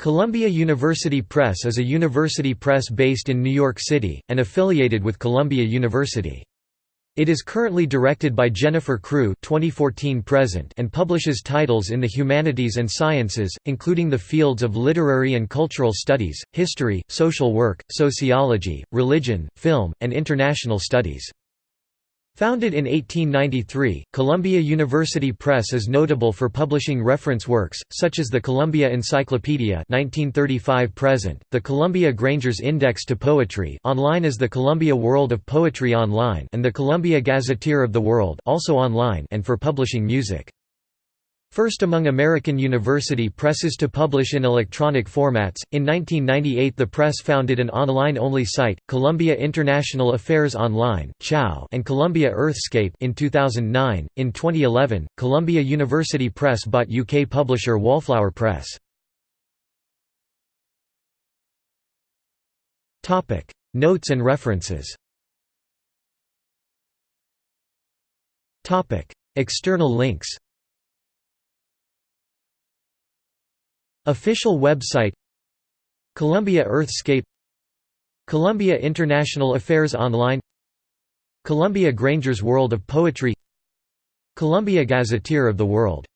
Columbia University Press is a university press based in New York City, and affiliated with Columbia University. It is currently directed by Jennifer Crewe 2014 present and publishes titles in the humanities and sciences, including the fields of literary and cultural studies, history, social work, sociology, religion, film, and international studies. Founded in 1893, Columbia University Press is notable for publishing reference works, such as the Columbia Encyclopedia 1935 present, the Columbia Granger's Index to Poetry online as the Columbia World of Poetry Online and the Columbia Gazetteer of the World also online and for publishing music. First among American university presses to publish in electronic formats, in 1998 the press founded an online-only site, Columbia International Affairs Online and Columbia Earthscape in 2009. In 2011, Columbia University Press bought UK publisher Wallflower Press. Notes and references External links Official website Columbia Earthscape Columbia International Affairs Online Columbia Granger's World of Poetry Columbia Gazetteer of the World